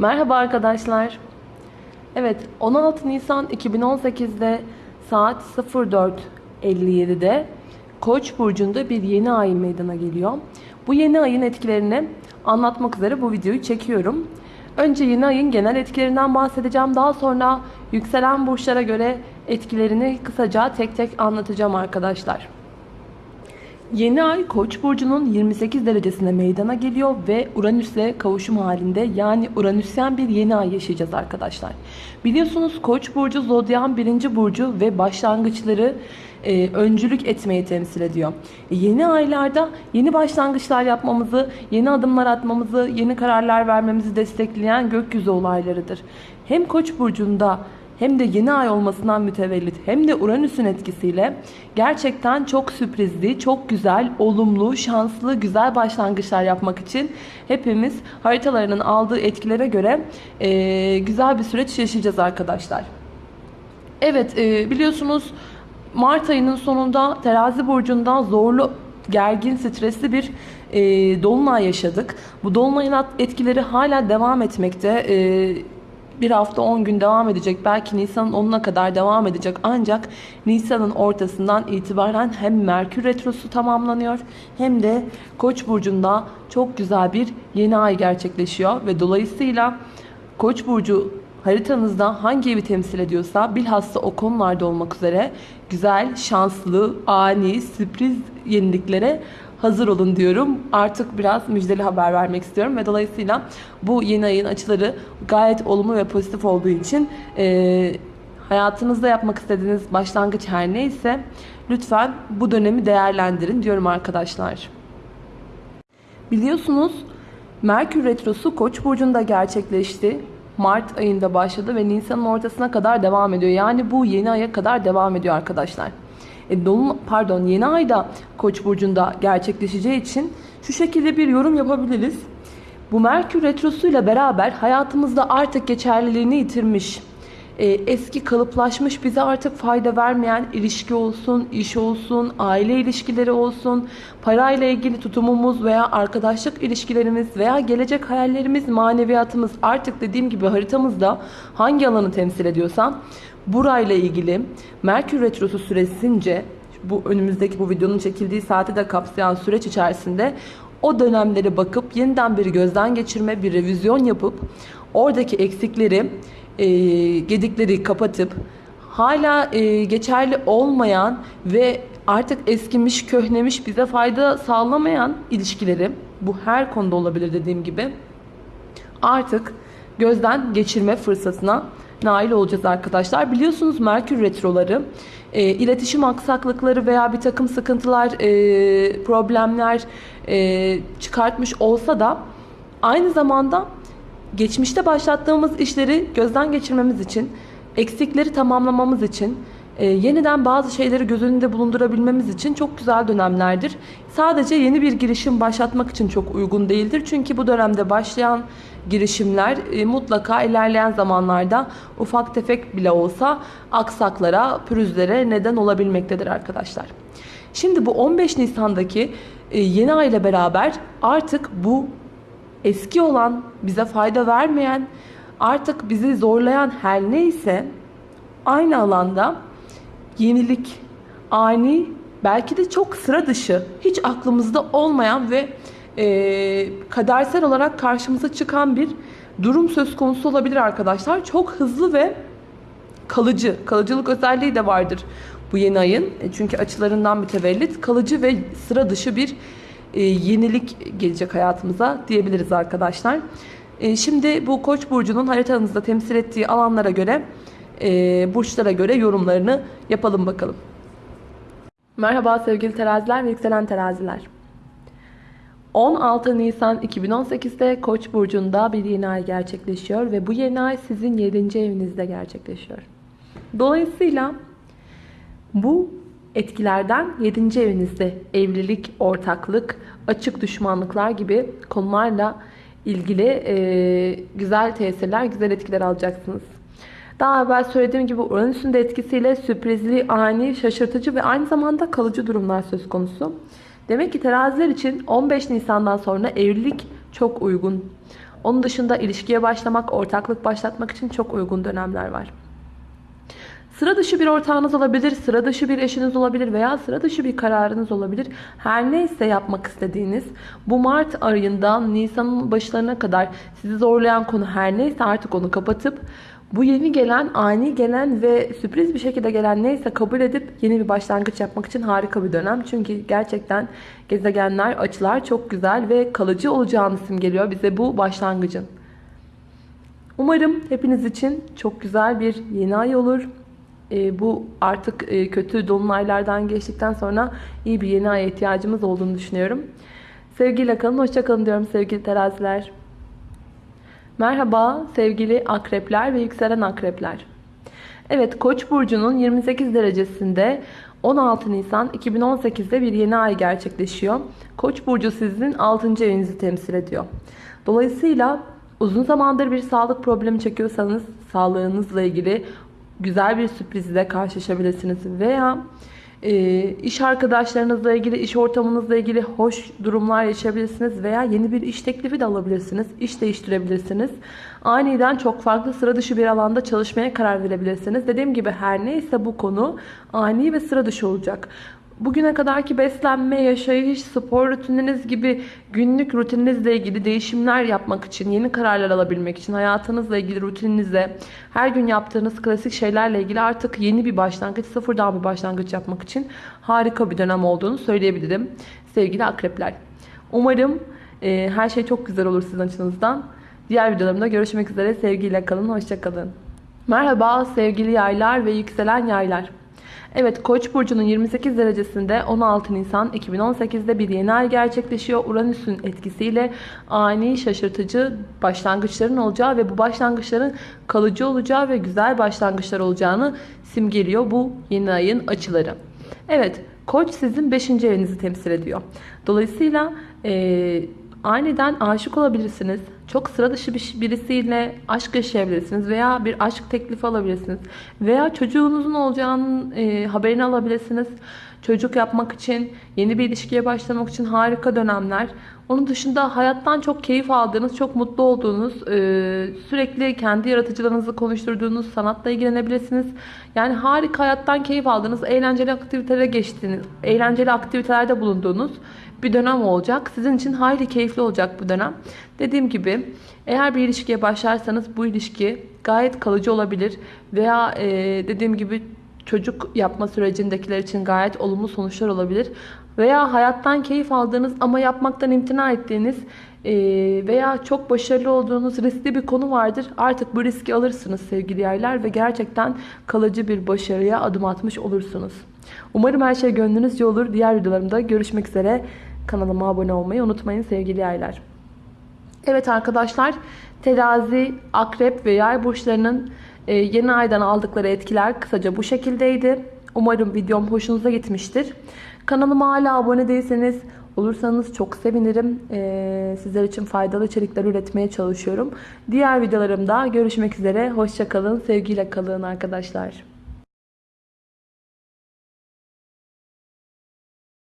Merhaba arkadaşlar. Evet 16 Nisan 2018'de saat 04.57'de Koç burcunda bir yeni ay meydana geliyor. Bu yeni ayın etkilerini anlatmak üzere bu videoyu çekiyorum. Önce yeni ayın genel etkilerinden bahsedeceğim. Daha sonra yükselen burçlara göre etkilerini kısaca tek tek anlatacağım arkadaşlar. Yeni ay Koç burcunun 28 derecesine meydana geliyor ve Uranüs'le kavuşum halinde yani Uranüsyen bir yeni ay yaşayacağız arkadaşlar. Biliyorsunuz Koç burcu zodyan birinci burcu ve başlangıçları e, öncülük etmeyi temsil ediyor. E, yeni aylarda yeni başlangıçlar yapmamızı, yeni adımlar atmamızı, yeni kararlar vermemizi destekleyen gökyüzü olaylarıdır. Hem Koç burcunda hem de yeni ay olmasından mütevellit hem de Uranüs'ün etkisiyle gerçekten çok sürprizli, çok güzel, olumlu, şanslı, güzel başlangıçlar yapmak için hepimiz haritalarının aldığı etkilere göre e, güzel bir süreç yaşayacağız arkadaşlar. Evet e, biliyorsunuz Mart ayının sonunda terazi burcundan zorlu gergin, stresli bir e, dolunay yaşadık. Bu dolunayın etkileri hala devam etmekte. E, bir hafta 10 gün devam edecek. Belki Nisan'ın 10'una kadar devam edecek. Ancak Nisan'ın ortasından itibaren hem Merkür Retrosu tamamlanıyor hem de Koç burcunda çok güzel bir yeni ay gerçekleşiyor ve dolayısıyla Koç burcu haritanızda hangi evi temsil ediyorsa bilhassa o konularda olmak üzere güzel, şanslı, ani, sürpriz yeniliklere hazır olun diyorum. Artık biraz müjdeli haber vermek istiyorum ve dolayısıyla bu yeni ayın açıları gayet olumlu ve pozitif olduğu için e, hayatınızda yapmak istediğiniz başlangıç her neyse lütfen bu dönemi değerlendirin diyorum arkadaşlar. Biliyorsunuz Merkür Retrosu Koç burcunda gerçekleşti. Mart ayında başladı ve Nisan'ın ortasına kadar devam ediyor. Yani bu yeni aya kadar devam ediyor arkadaşlar. E, dolun, pardon yeni ayda Koç burcunda gerçekleşeceği için şu şekilde bir yorum yapabiliriz. Bu Merkür retrosuyla beraber hayatımızda artık geçerliliğini yitirmiş, e, eski kalıplaşmış bize artık fayda vermeyen ilişki olsun, iş olsun, aile ilişkileri olsun, parayla ilgili tutumumuz veya arkadaşlık ilişkilerimiz veya gelecek hayallerimiz, maneviyatımız artık dediğim gibi haritamızda hangi alanı temsil ediyorsa burayla ilgili Merkür Retrosu süresince bu önümüzdeki bu videonun çekildiği saati de kapsayan süreç içerisinde o dönemlere bakıp yeniden bir gözden geçirme, bir revizyon yapıp oradaki eksikleri, e, gedikleri kapatıp hala e, geçerli olmayan ve artık eskimiş, köhnemiş, bize fayda sağlamayan ilişkileri bu her konuda olabilir dediğim gibi artık gözden geçirme fırsatına nail olacağız arkadaşlar. Biliyorsunuz Merkür retroları e, iletişim aksaklıkları veya bir takım sıkıntılar, e, problemler e, çıkartmış olsa da aynı zamanda geçmişte başlattığımız işleri gözden geçirmemiz için, eksikleri tamamlamamız için, e, yeniden bazı şeyleri göz önünde bulundurabilmemiz için çok güzel dönemlerdir. Sadece yeni bir girişim başlatmak için çok uygun değildir. Çünkü bu dönemde başlayan girişimler e, mutlaka ilerleyen zamanlarda ufak tefek bile olsa aksaklara, pürüzlere neden olabilmektedir arkadaşlar. Şimdi bu 15 Nisan'daki e, yeni ay ile beraber artık bu eski olan, bize fayda vermeyen, artık bizi zorlayan her neyse aynı alanda yenilik, ani, belki de çok sıra dışı, hiç aklımızda olmayan ve e, kadersel olarak karşımıza çıkan bir durum söz konusu olabilir arkadaşlar. Çok hızlı ve kalıcı, kalıcılık özelliği de vardır bu yeni ayın. E, çünkü açılarından mütevellit kalıcı ve sıra dışı bir e, yenilik gelecek hayatımıza diyebiliriz arkadaşlar. E, şimdi bu Koç burcunun haritanızda temsil ettiği alanlara göre, e, burçlara göre yorumlarını yapalım bakalım. Merhaba sevgili teraziler ve yükselen teraziler. 16 Nisan 2018'de Koç burcunda bir yeni ay gerçekleşiyor ve bu yeni ay sizin 7. evinizde gerçekleşiyor. Dolayısıyla bu etkilerden 7. evinizde evlilik, ortaklık, açık düşmanlıklar gibi konularla ilgili e, güzel tesirler, güzel etkiler alacaksınız. Daha evvel söylediğim gibi Uranüs'ün de etkisiyle sürprizli, ani, şaşırtıcı ve aynı zamanda kalıcı durumlar söz konusu. Demek ki teraziler için 15 Nisan'dan sonra evlilik çok uygun. Onun dışında ilişkiye başlamak, ortaklık başlatmak için çok uygun dönemler var. Sıra dışı bir ortağınız olabilir, sıra dışı bir eşiniz olabilir veya sıra dışı bir kararınız olabilir. Her neyse yapmak istediğiniz bu Mart ayından Nisan'ın başlarına kadar sizi zorlayan konu her neyse artık onu kapatıp bu yeni gelen, ani gelen ve sürpriz bir şekilde gelen neyse kabul edip yeni bir başlangıç yapmak için harika bir dönem. Çünkü gerçekten gezegenler, açılar çok güzel ve kalıcı olacağını simgeliyor bize bu başlangıcın. Umarım hepiniz için çok güzel bir yeni ay olur. E, bu artık e, kötü dolunaylardan geçtikten sonra iyi bir yeni aya ihtiyacımız olduğunu düşünüyorum. Sevgiyle kalın, hoşça kalın diyorum sevgili teraziler. Merhaba sevgili akrepler ve yükselen akrepler. Evet Koç burcunun 28 derecesinde 16 Nisan 2018'de bir yeni ay gerçekleşiyor. Koç burcu sizin 6. evinizi temsil ediyor. Dolayısıyla uzun zamandır bir sağlık problemi çekiyorsanız sağlığınızla ilgili güzel bir sürprizle karşılaşabilirsiniz veya e, iş arkadaşlarınızla ilgili, iş ortamınızla ilgili hoş durumlar yaşayabilirsiniz veya yeni bir iş teklifi de alabilirsiniz. İş değiştirebilirsiniz. Aniden çok farklı sıra dışı bir alanda çalışmaya karar verebilirsiniz. Dediğim gibi her neyse bu konu ani ve sıra dışı olacak. Bugüne kadarki beslenme, yaşayış, spor rutininiz gibi günlük rutininizle ilgili değişimler yapmak için, yeni kararlar alabilmek için, hayatınızla ilgili rutininizde her gün yaptığınız klasik şeylerle ilgili artık yeni bir başlangıç, sıfırdan bir başlangıç yapmak için harika bir dönem olduğunu söyleyebilirim sevgili akrepler. Umarım e, her şey çok güzel olur sizin açınızdan. Diğer videolarımda görüşmek üzere. Sevgiyle kalın, hoşçakalın. Merhaba sevgili yaylar ve yükselen yaylar. Evet Koç burcunun 28 derecesinde 16 Nisan 2018'de bir yeni ay gerçekleşiyor. Uranüs'ün etkisiyle ani şaşırtıcı başlangıçların olacağı ve bu başlangıçların kalıcı olacağı ve güzel başlangıçlar olacağını simgeliyor bu yeni ayın açıları. Evet Koç sizin 5. evinizi temsil ediyor. Dolayısıyla e, aniden aşık olabilirsiniz. Çok sıra dışı bir, birisiyle aşk yaşayabilirsiniz veya bir aşk teklifi alabilirsiniz. Veya çocuğunuzun olacağının e, haberini alabilirsiniz. Çocuk yapmak için, yeni bir ilişkiye başlamak için harika dönemler. Onun dışında hayattan çok keyif aldığınız, çok mutlu olduğunuz, e, sürekli kendi yaratıcılığınızı konuşturduğunuz, sanatla ilgilenebilirsiniz. Yani harika hayattan keyif aldığınız, eğlenceli aktivitelere geçtiğiniz, eğlenceli aktivitelerde bulunduğunuz bir dönem olacak. Sizin için hayli keyifli olacak bu dönem. Dediğim gibi eğer bir ilişkiye başlarsanız bu ilişki gayet kalıcı olabilir. Veya e, dediğim gibi çocuk yapma sürecindekiler için gayet olumlu sonuçlar olabilir. Veya hayattan keyif aldığınız ama yapmaktan imtina ettiğiniz e, veya çok başarılı olduğunuz riskli bir konu vardır. Artık bu riski alırsınız sevgili yerler ve gerçekten kalıcı bir başarıya adım atmış olursunuz. Umarım her şey gönlünüzce olur. Diğer videolarımda görüşmek üzere. Kanalıma abone olmayı unutmayın sevgili yaylar. Evet arkadaşlar terazi, akrep ve yay burçlarının e, yeni aydan aldıkları etkiler kısaca bu şekildeydi. Umarım videom hoşunuza gitmiştir. Kanalıma hala abone değilseniz olursanız çok sevinirim. Ee, sizler için faydalı içerikler üretmeye çalışıyorum. Diğer videolarımda görüşmek üzere. Hoşçakalın. Sevgiyle kalın arkadaşlar.